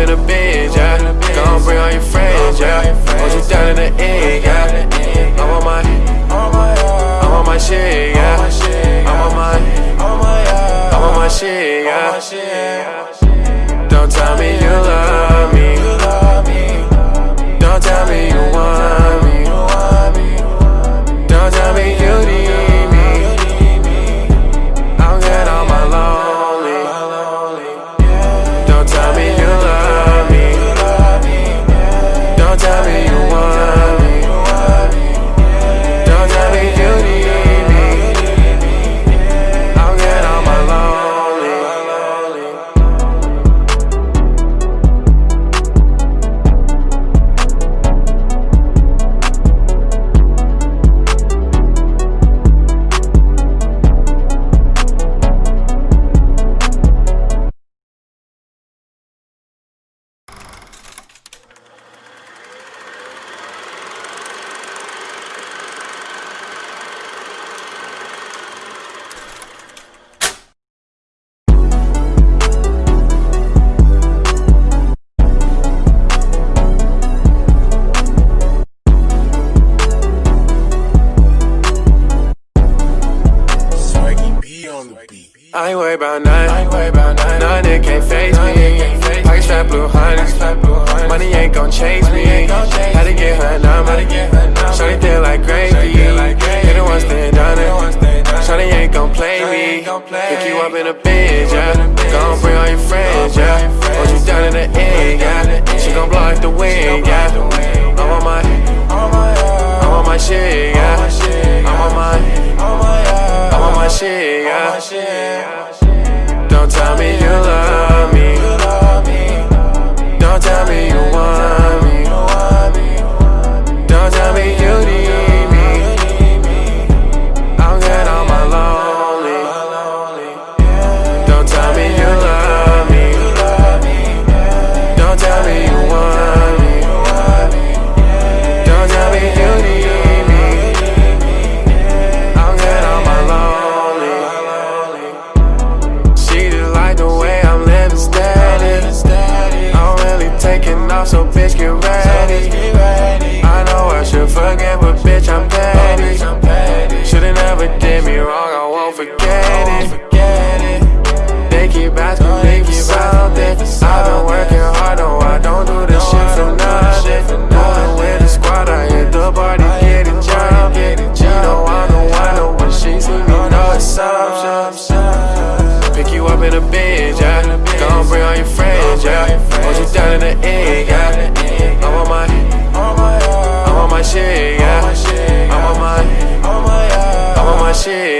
in a Benz, yeah. Gon' bring all your friends, yeah. Hold you down in the end, yeah. I'm on my, I'm on my shit, yeah. I'm on my, I'm on my shit, yeah. Don't tell me you love me. Don't tell me you want me. Don't tell me. Don't tell me you love me. shit.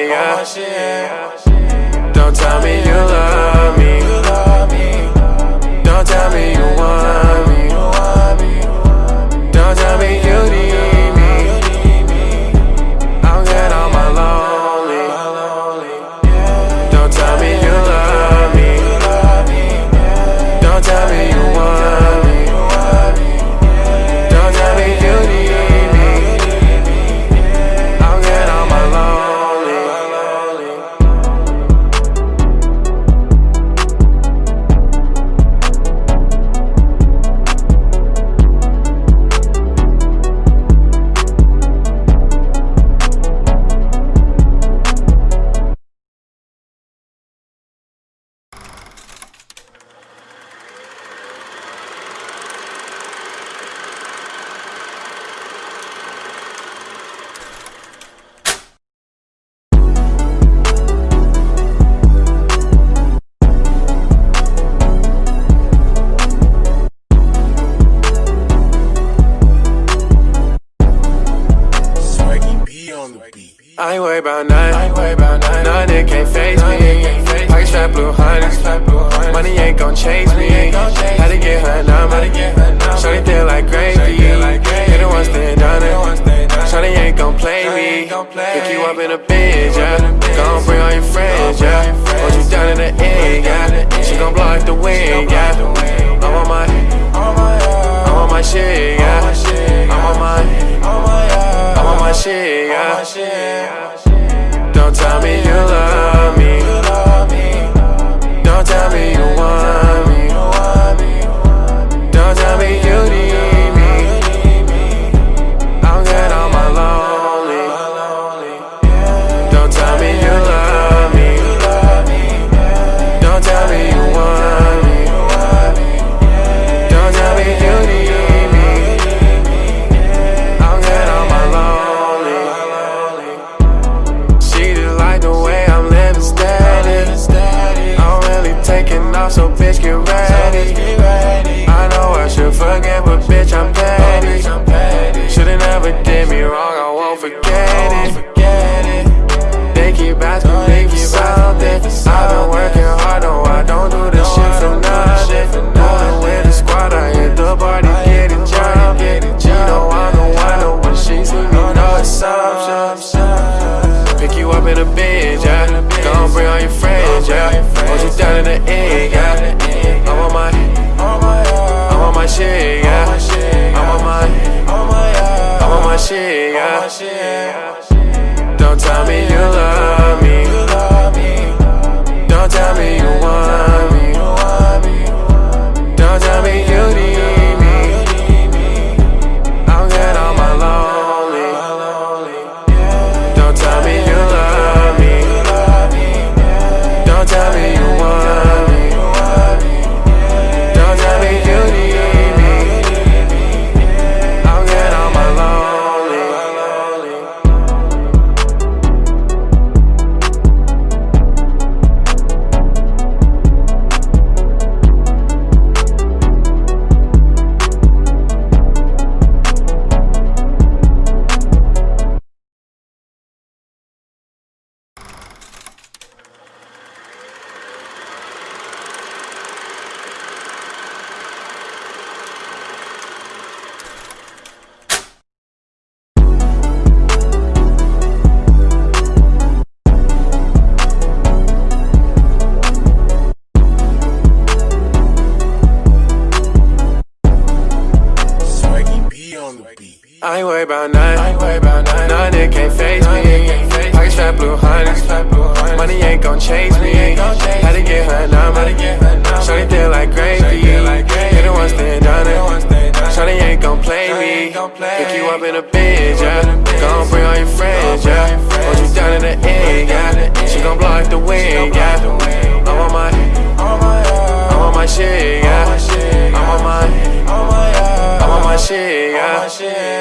Shit,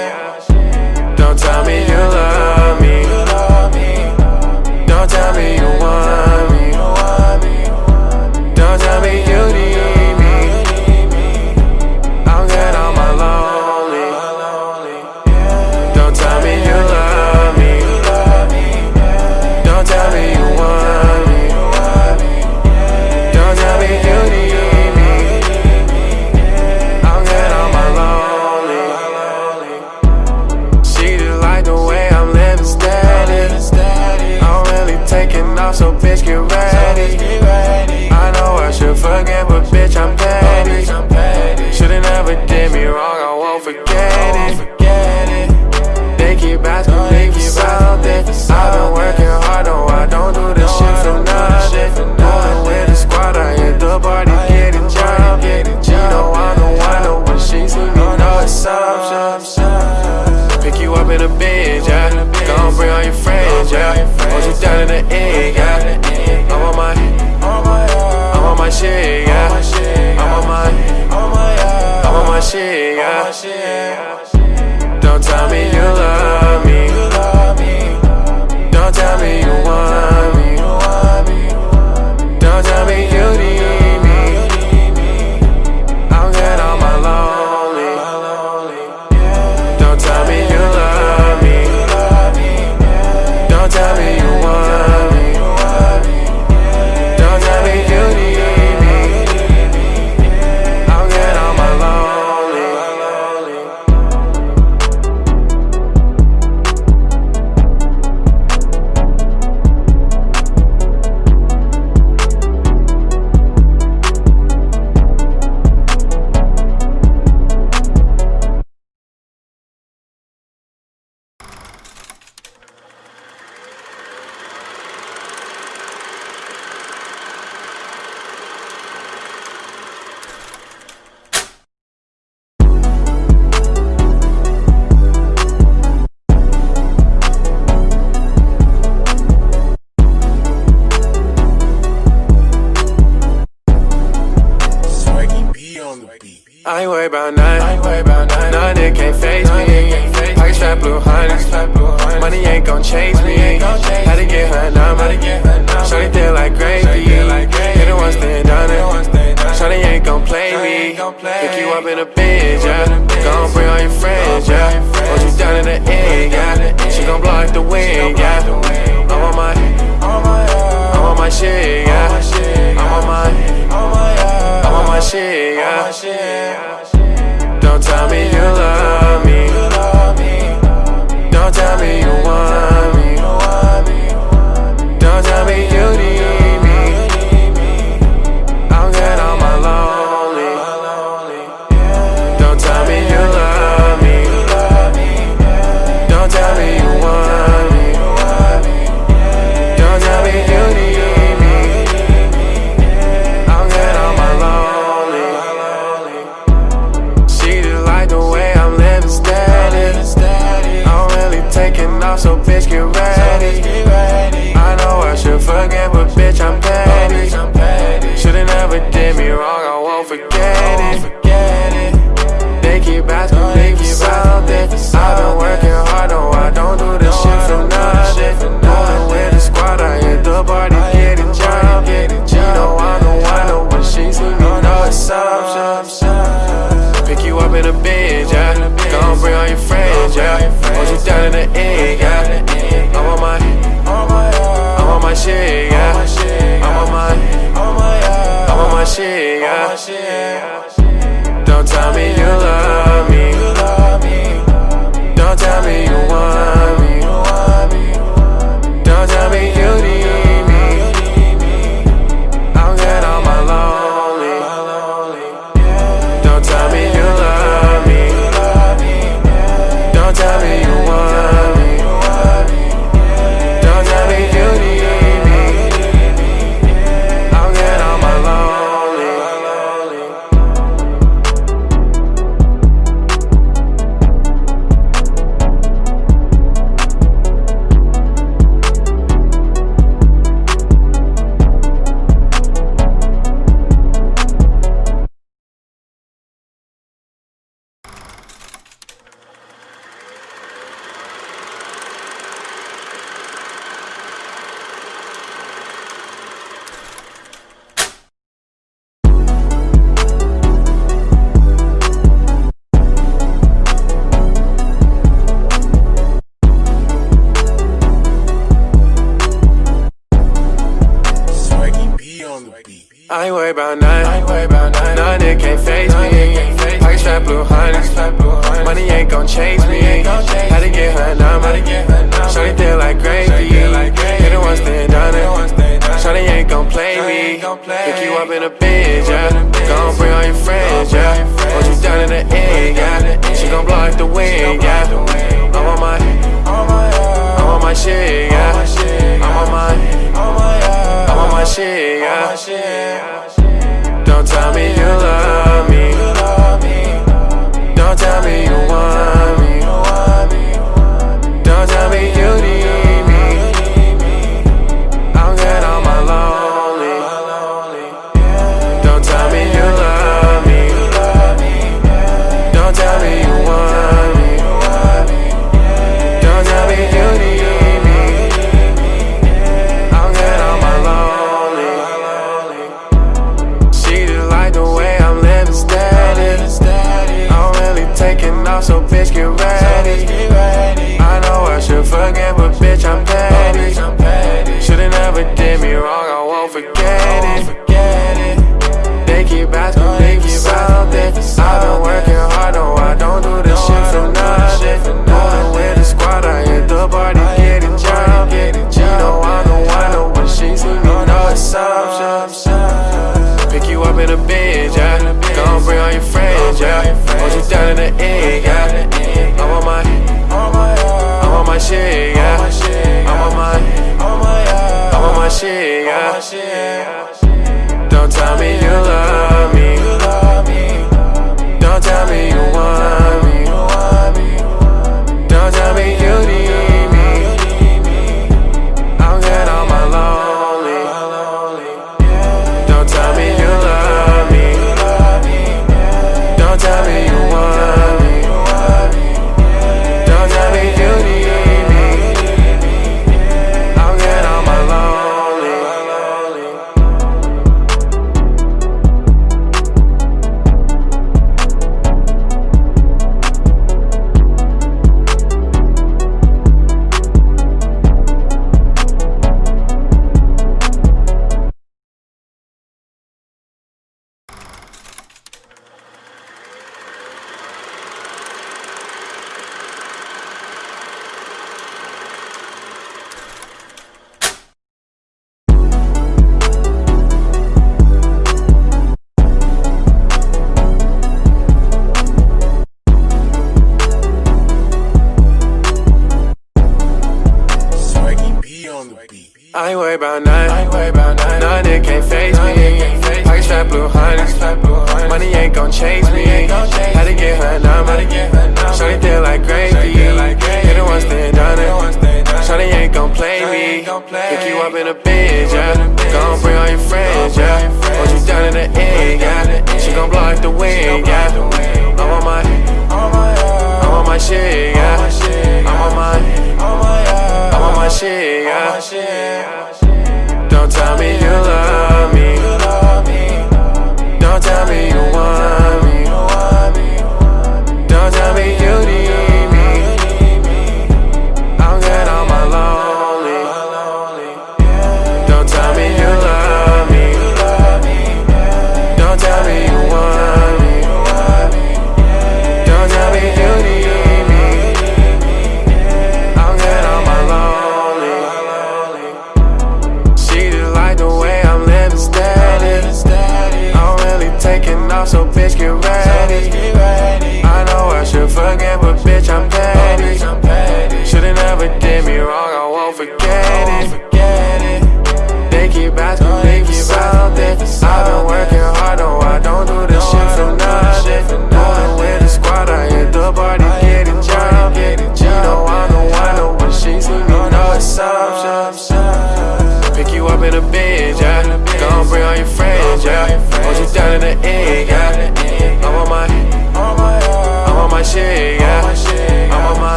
forget it. They keep asking me for something.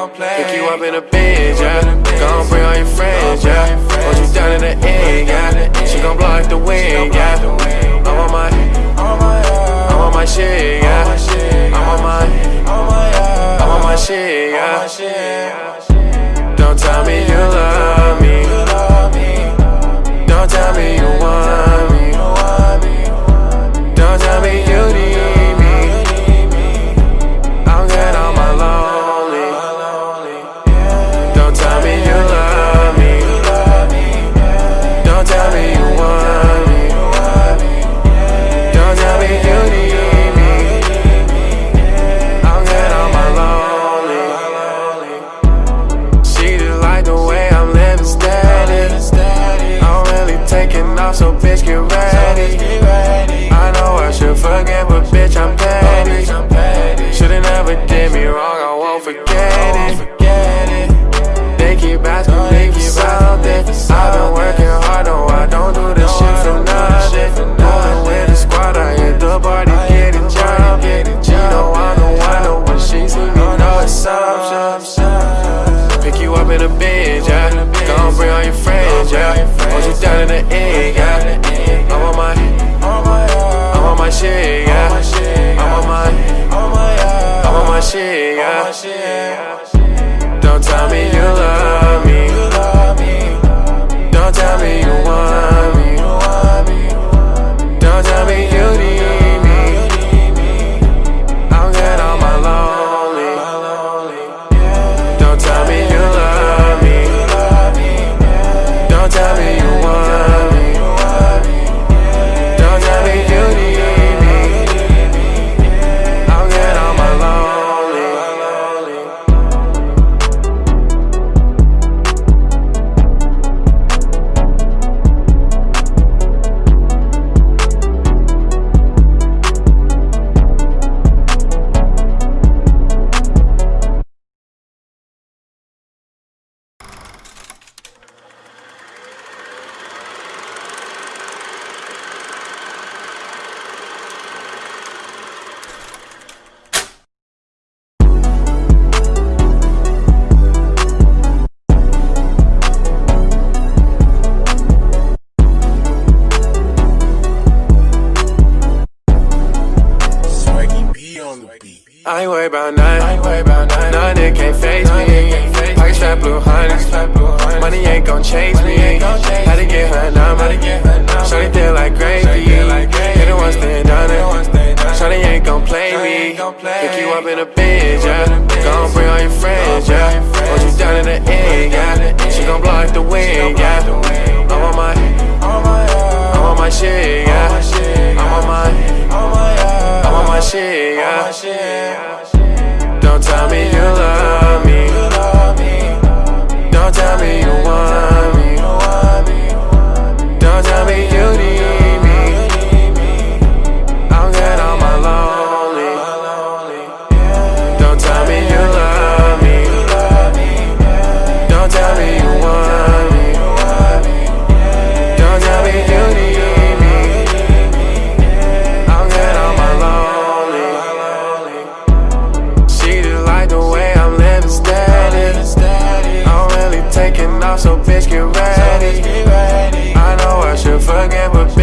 gon' play. Pick you up in a Benz, yeah. Gon' bring all your friends, yeah. Hold you down in the end, yeah. She gon' blow out the wind, yeah. I'm on my, I'm on my shit, yeah. I'm on my, I'm on my shit, yeah. Don't tell me you love me. Don't tell me you want.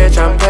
bitch, I'm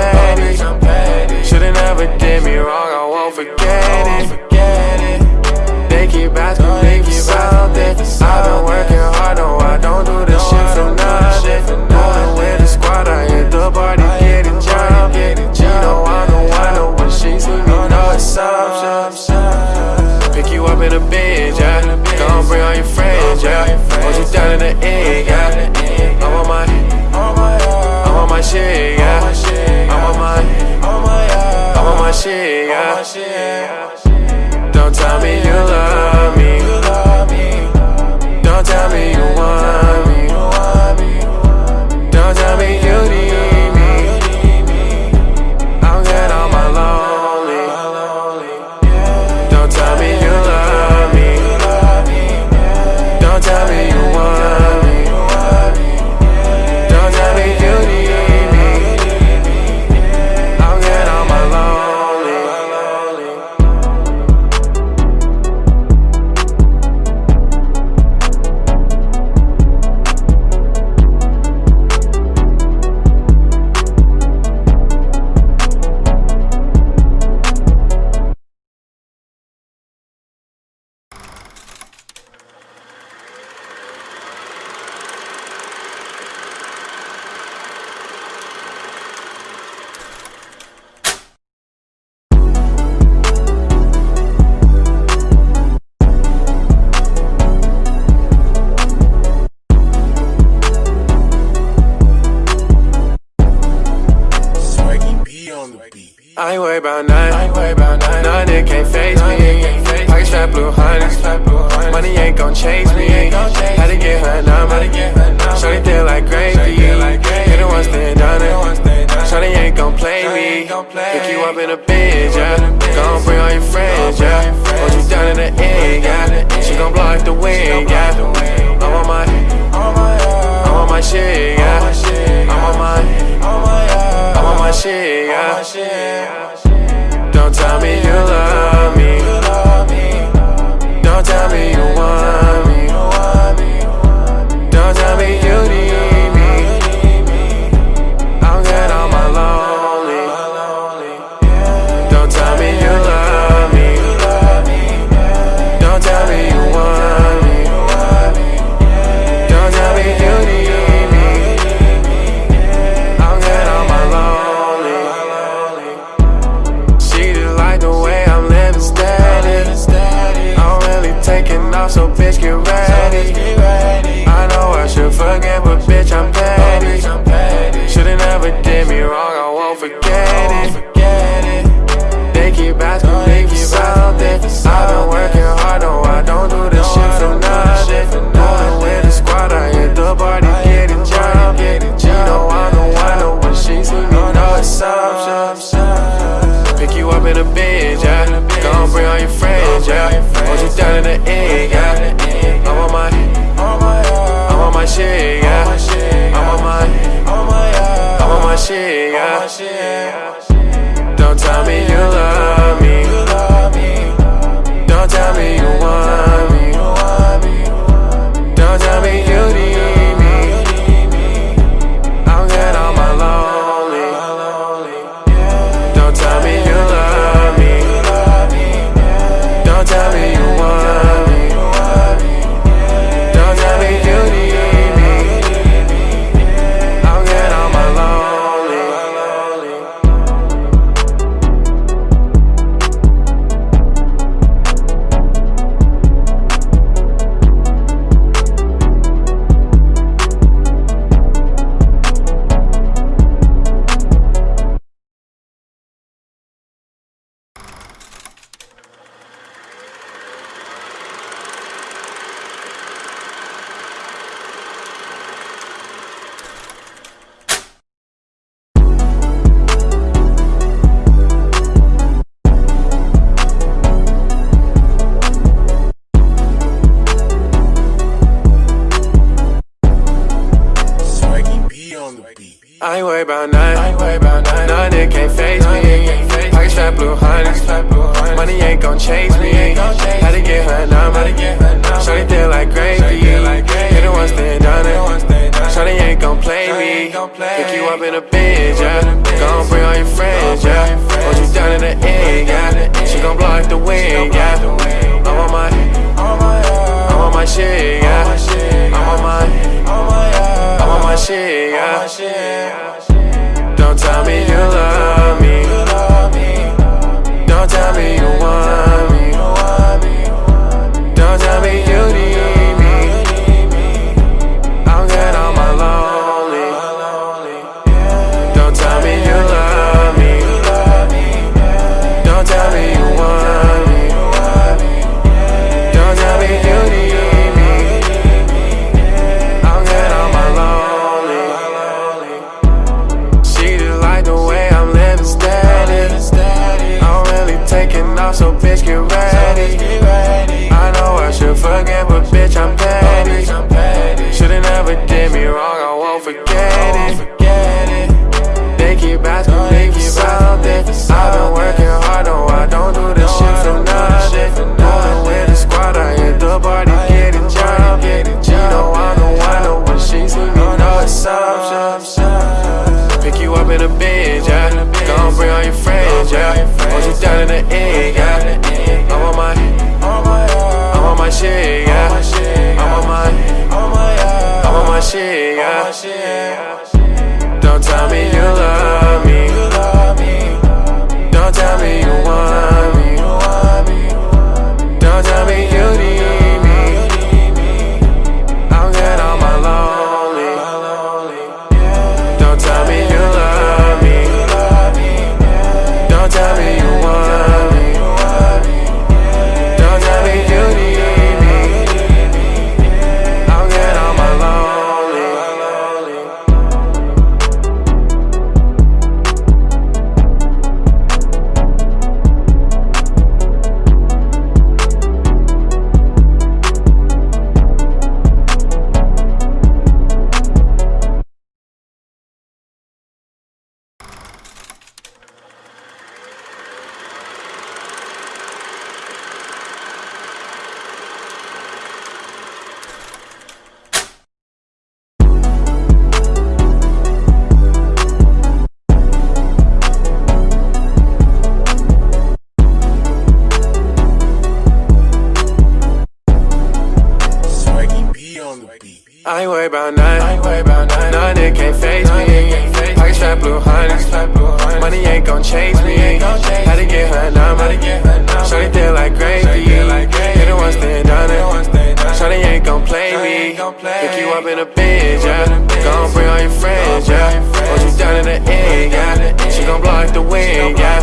wing, yeah. She gon' block the wing, yeah.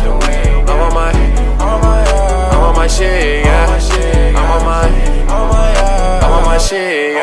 I'm on my, I'm on my shit, yeah. I'm on my, I'm on my shit.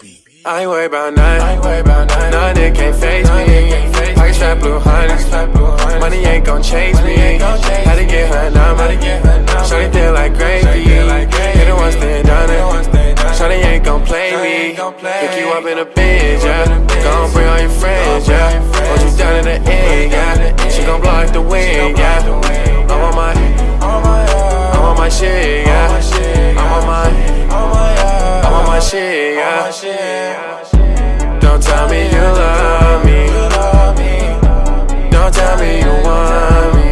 beat. I ain't worried about none. I ain't worried about none. None can't face me. Can't Pocket strap blue honey. Money ain't gon' chase me. How to get her number. Get her. Shorty feel like gravy. Hit the once, then done it. Shorty ain't gon' play me. Pick you up in a Benz, yeah. Gon' bring all your friends, yeah. Hold you down in the end, yeah. She gon' blow block the wind, yeah. I'm on my, I'm on my shit, yeah. I'm on my, I'm on my on my shit, yeah. Don't tell me you love me. Don't tell me you want me.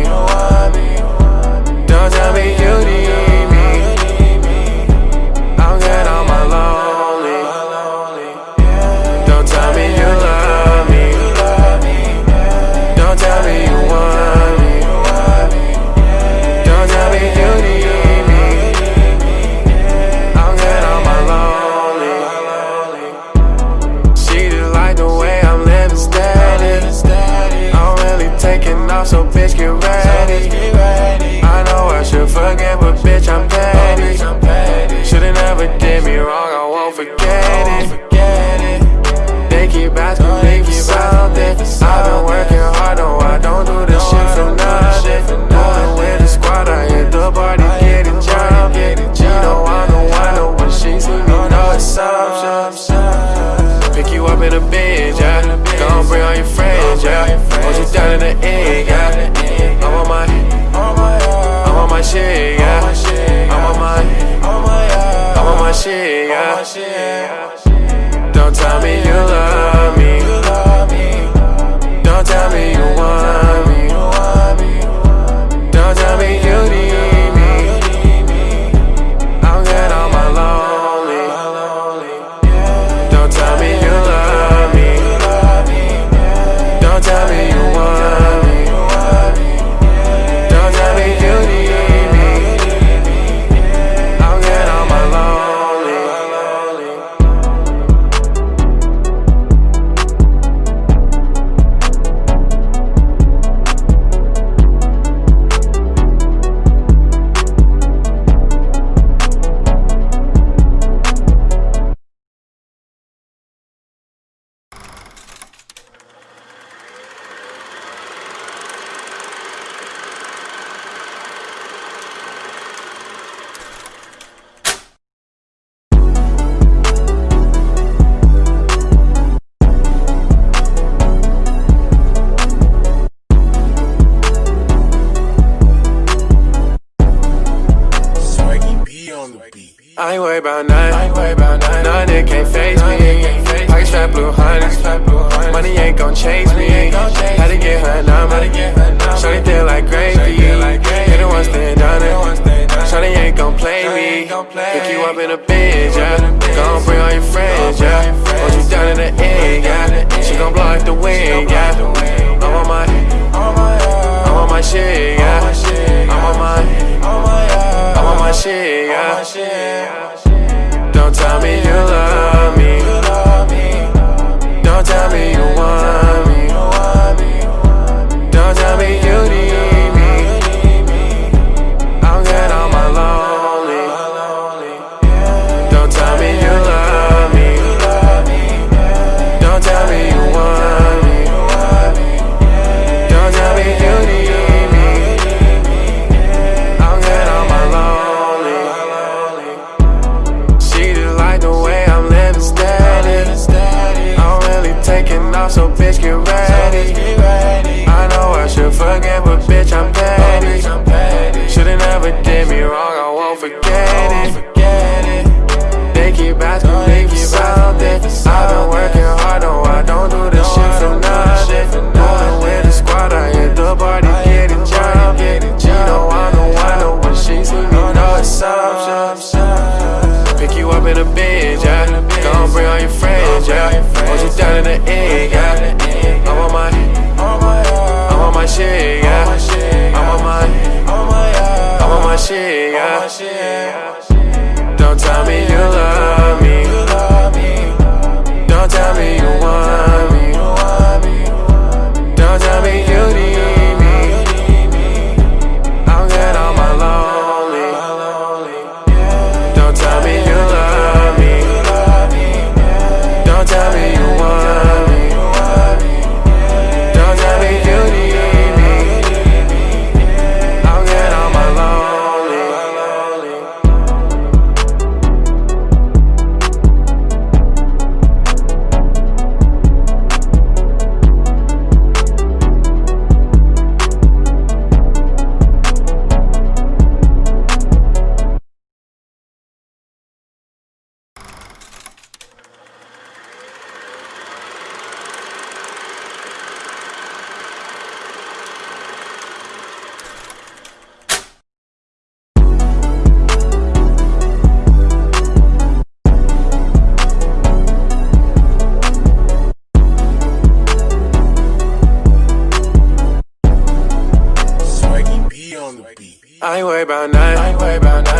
about nine.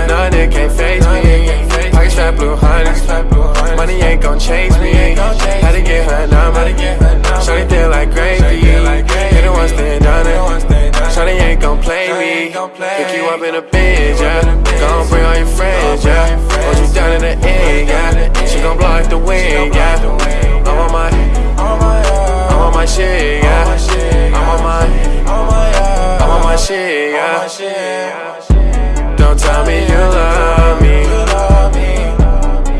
None can't face me. Pocket strap blue honey. Money ain't gon' change me. Had to get her number. Shawty thin like gravy. Hit it once stand done it. Shawty ain't gon' play me. Pick you up in a Benz, yeah. Gon' bring all your friends, yeah. Hold you down in the end, yeah. She gon' blow out the wind, yeah. I'm on my, I'm on my shit, yeah. I'm on my, I'm on my shit, yeah. Don't tell me you love me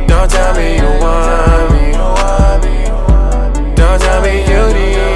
Don't tell me you want me Don't tell me you need me.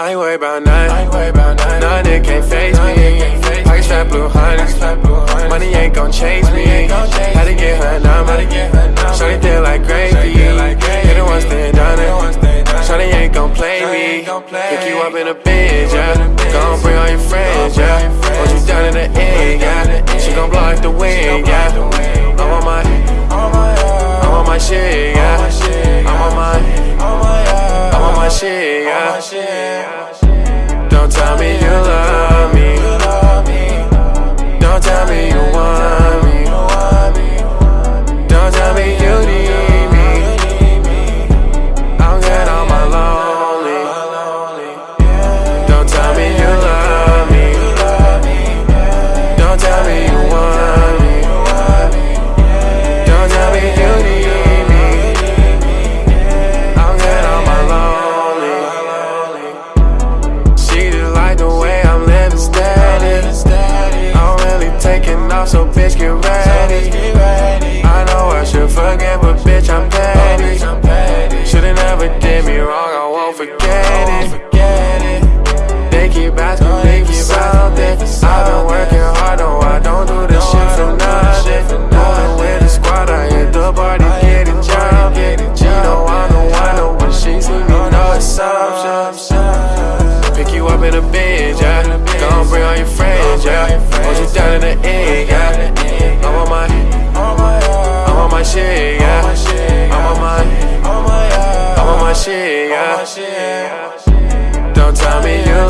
I ain't worried about Nothing I ain't worried about none. None that can't face none me. Can't face blue hunters. Money ain't gon' chase Money me. Ain't gon chase How to get her number? Shawty feel like gravy. Hit her once, then done it. Shawty ain't gon' play me. Pick you up in a Benz, yeah. Gon' bring all your friends, yeah. Hold you down in the end, yeah. She gon' blow out the wind, yeah. I'm on my, I'm on my shit, yeah. I'm on my shit, yeah. Don't tell me you love me. Don't tell me you want. Don't tell me you